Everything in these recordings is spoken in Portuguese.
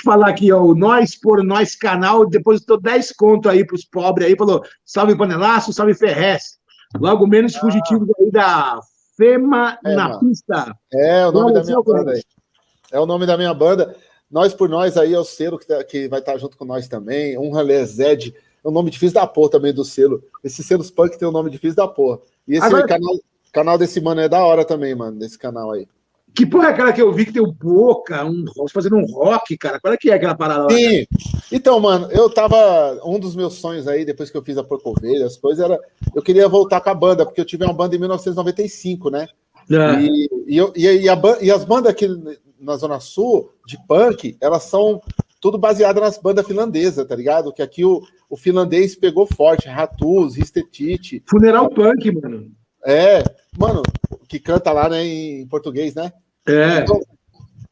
te falar aqui, ó, o Nós por Nós canal depositou 10 conto aí pros pobres aí, falou: salve panelaço, salve Ferrez. Logo menos ah. fugitivos aí da Fema é, na mano. pista. É o nome da minha banda aí. É o nome da minha banda. Nós por Nós aí é o selo que, tá, que vai estar tá junto com nós também. Um Ralé Zed. É um nome difícil da porra também do selo. Esse selos punk tem um nome difícil da porra. E esse Agora... canal, canal desse mano é da hora também, mano, desse canal aí. Que porra é aquela que eu vi que tem o Boca, um, fazendo um rock, cara? Qual é que é aquela parada lá? Sim. Então, mano, eu tava. Um dos meus sonhos aí, depois que eu fiz a Porcovelha, as coisas, era. Eu queria voltar com a banda, porque eu tive uma banda em 1995, né? É. E, e, eu, e, e, a, e as bandas aqui na Zona Sul, de punk, elas são tudo baseadas nas bandas finlandesas, tá ligado? Que aqui o, o finlandês pegou forte, Ratus, Ristetite. Funeral Punk, mano. É, mano, que canta lá, né, em português, né? É. Então,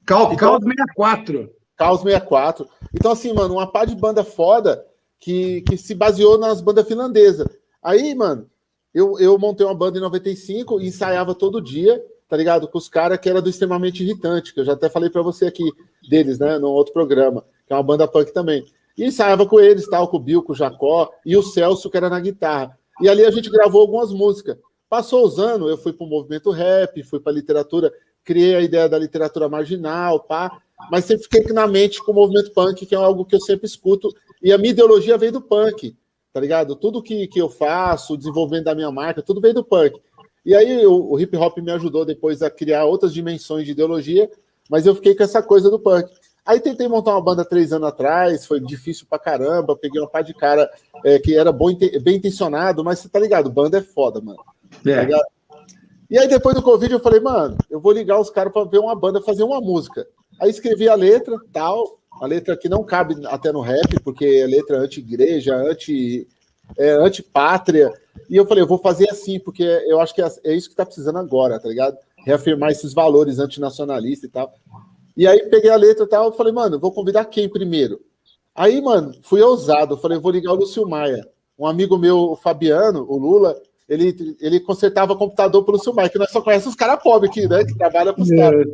Cal, então, Caos 64. Caos 64. Então, assim, mano, uma pá de banda foda que, que se baseou nas bandas finlandesas. Aí, mano, eu, eu montei uma banda em 95 e ensaiava todo dia, tá ligado? Com os caras que era do Extremamente Irritante, que eu já até falei para você aqui deles, né, no outro programa, que é uma banda punk também. E ensaiava com eles, tal, com o Bill, com o Jacó e o Celso, que era na guitarra. E ali a gente gravou algumas músicas. Passou os anos, eu fui para o movimento rap, fui para a literatura, criei a ideia da literatura marginal, pá, mas sempre fiquei na mente com o movimento punk, que é algo que eu sempre escuto, e a minha ideologia veio do punk, tá ligado? Tudo que, que eu faço, o desenvolvimento da minha marca, tudo veio do punk. E aí o, o hip hop me ajudou depois a criar outras dimensões de ideologia, mas eu fiquei com essa coisa do punk. Aí tentei montar uma banda três anos atrás, foi difícil pra caramba, peguei uma par de cara é, que era bom, bem intencionado, mas você tá ligado, banda é foda, mano. É. Tá e aí, depois do Covid, eu falei, mano, eu vou ligar os caras para ver uma banda fazer uma música. Aí escrevi a letra, tal, a letra que não cabe até no rap, porque é letra anti-igreja, anti, é, anti-pátria. E eu falei, eu vou fazer assim, porque eu acho que é, é isso que tá precisando agora, tá ligado? Reafirmar esses valores antinacionalistas e tal. E aí peguei a letra e tal, eu falei, mano, vou convidar quem primeiro? Aí, mano, fui ousado, eu falei, vou ligar o Lúcio Maia. Um amigo meu, o Fabiano, o Lula, ele, ele consertava computador pelo Silmar, que nós só conhecemos os caras pobres aqui, né? Que trabalha para os é. caras.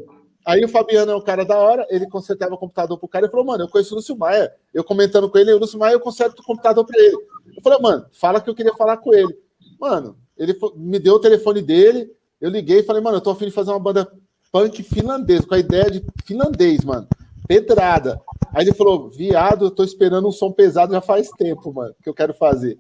Aí o Fabiano é um cara da hora, ele consertava computador pro cara e falou, mano, eu conheço o Lúcio Maia. Eu comentando com ele, o Lúcio Maia, eu conserto o computador para ele. Eu falei, mano, fala que eu queria falar com ele. Mano, ele me deu o telefone dele, eu liguei e falei, mano, eu tô afim de fazer uma banda punk finlandês, com a ideia de finlandês, mano. Pedrada. Aí ele falou, viado, eu tô esperando um som pesado já faz tempo, mano, que eu quero fazer.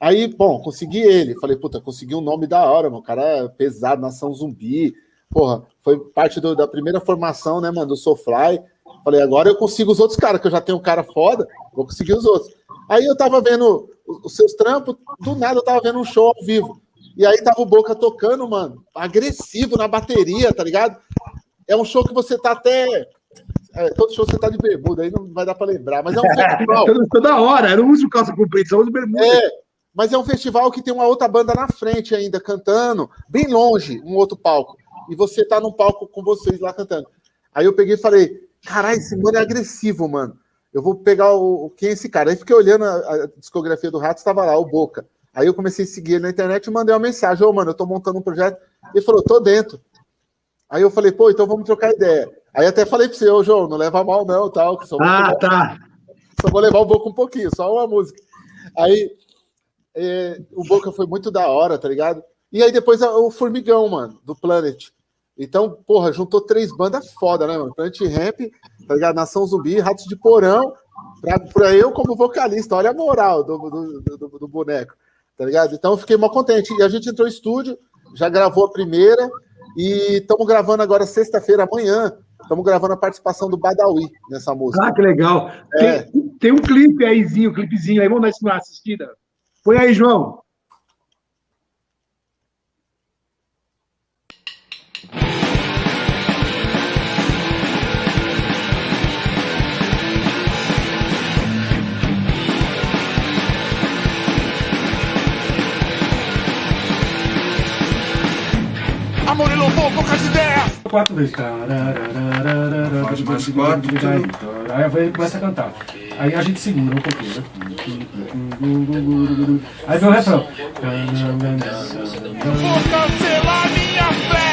Aí, bom, consegui ele. Falei, puta, consegui um nome da hora, mano. O cara é pesado, nação zumbi. Porra, foi parte do, da primeira formação, né, mano, do Soulfly. Falei, agora eu consigo os outros caras, que eu já tenho um cara foda, vou conseguir os outros. Aí eu tava vendo os seus trampos, do nada eu tava vendo um show ao vivo. E aí tava o Boca tocando, mano, agressivo na bateria, tá ligado? É um show que você tá até. É, todo show você tá de bermuda, aí não vai dar pra lembrar, mas é um festival. Toda hora, era um uso calça comprida, só uso bermuda. É, mas é um festival que tem uma outra banda na frente ainda, cantando, bem longe, um outro palco. E você tá num palco com vocês lá cantando. Aí eu peguei e falei, caralho, esse mano é agressivo, mano. Eu vou pegar o. Quem é esse cara? Aí fiquei olhando a, a discografia do Rato, estava lá, o Boca. Aí eu comecei a seguir ele na internet e mandei uma mensagem: Ô, oh, mano, eu tô montando um projeto. Ele falou: tô dentro. Aí eu falei: pô, então vamos trocar ideia. Aí até falei pra você: ô, João, não leva mal não, tal. Só ah, tá. Só vou levar o Boca um pouquinho, só uma música. Aí é, o Boca foi muito da hora, tá ligado? E aí depois o Formigão, mano, do Planet. Então, porra, juntou três bandas foda, né, mano? Planet Ramp, tá ligado? Nação Zumbi, Ratos de Porão, pra, pra eu como vocalista. Olha a moral do, do, do, do boneco, tá ligado? Então eu fiquei mal contente. E a gente entrou no estúdio, já gravou a primeira, e estamos gravando agora sexta-feira, amanhã. Estamos gravando a participação do Badawi nessa música. Ah, que legal. É. Tem, tem, um clipe aí, um clipezinho aí, vamos dar uma assistida. Põe aí, João. Amor e louvor, poucas ideias! Quatro vezes. Faz mais quatro. Aí começa a cantar. Aí a gente segura um pouquinho, né? Aí vem o refrão. Vou cancelar minha fé!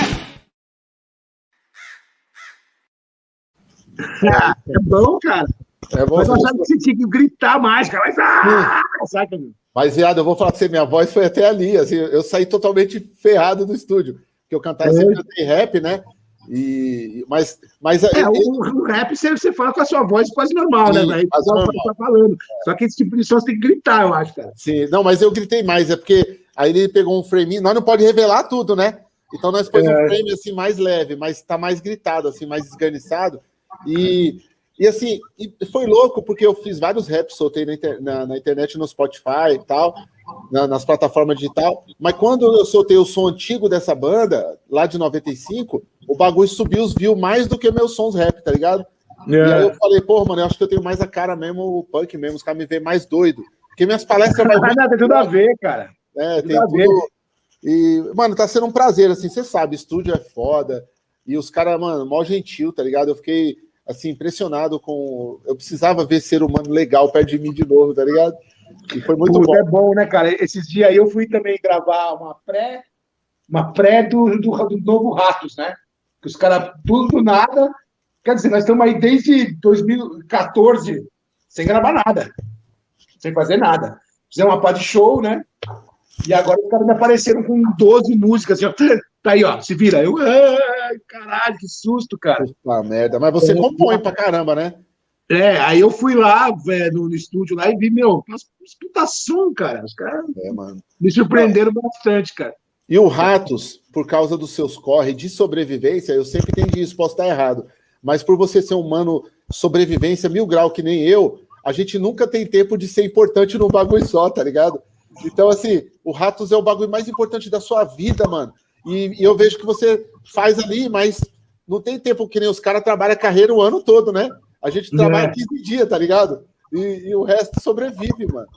Ah, é bom, cara. É bom. Mas eu achava que você tinha que gritar mais, cara. Mas, ah, saca, meu? Mas, viado, eu vou falar pra você, minha voz foi até ali, assim, eu saí totalmente ferrado do estúdio, porque eu cantava É. sempre cantei rap, né? E, mas, mas É, o, o rap você, você fala com a sua voz quase normal, Sim, né, quase normal. Tá falando. Só que esse tipo de som você tem que gritar, eu acho, cara. Sim, não, mas eu gritei mais, é porque aí ele pegou um frame, nós não pode revelar tudo, né? Então nós pôs É. um frame assim mais leve, mas tá mais gritado, assim, mais esganiçado. E, e assim, e foi louco, porque eu fiz vários raps, soltei na, inter- na- na internet, no Spotify e tal, na- nas plataformas digital. Mas quando eu soltei o som antigo dessa banda, lá de 95, o bagulho subiu os views mais do que meus sons rap, tá ligado? E aí eu falei, pô, mano, eu acho que eu tenho mais a cara mesmo, o punk mesmo, os caras me veem mais doido. Porque minhas palestras Mas nada, tem tudo a ver, cara. é, Tudo tem a tudo. ver. E, mano, tá sendo um prazer, assim, você sabe, estúdio é foda. E os caras, mano, mó gentil, tá ligado? Eu fiquei, assim, impressionado com. Eu precisava ver ser humano legal perto de mim de novo, tá ligado? E foi muito Puta, bom. É bom, né, cara? Esses dias aí eu fui também gravar uma pré, uma pré do, do, do novo Ratos, né? Que os caras, tudo do nada. Quer dizer, nós estamos aí desde 2014 sem gravar nada. Sem fazer nada. Fizemos uma pá de show, né? E agora os caras me apareceram com 12 músicas, assim, ó. Tá aí, ó, se vira. Eu, ai, caralho, que susto, cara. Ah, merda. Mas você compõe pra caramba, né? É, aí eu fui lá, velho, no, no estúdio lá e vi, meu, umas som, cara. Os caras É, me surpreenderam bastante, cara. E o Ratos, por causa dos seus corre de sobrevivência, eu sempre entendi isso, posso estar errado. Mas por você ser um mano sobrevivência mil grau que nem eu, a gente nunca tem tempo de ser importante num bagulho só, tá ligado? Então, assim, o Ratos é o bagulho mais importante da sua vida, mano. E, e eu vejo que você faz ali, mas não tem tempo que nem os caras trabalham a carreira o ano todo, né? A gente trabalha É. 15 dias, tá ligado? E, e o resto sobrevive, mano.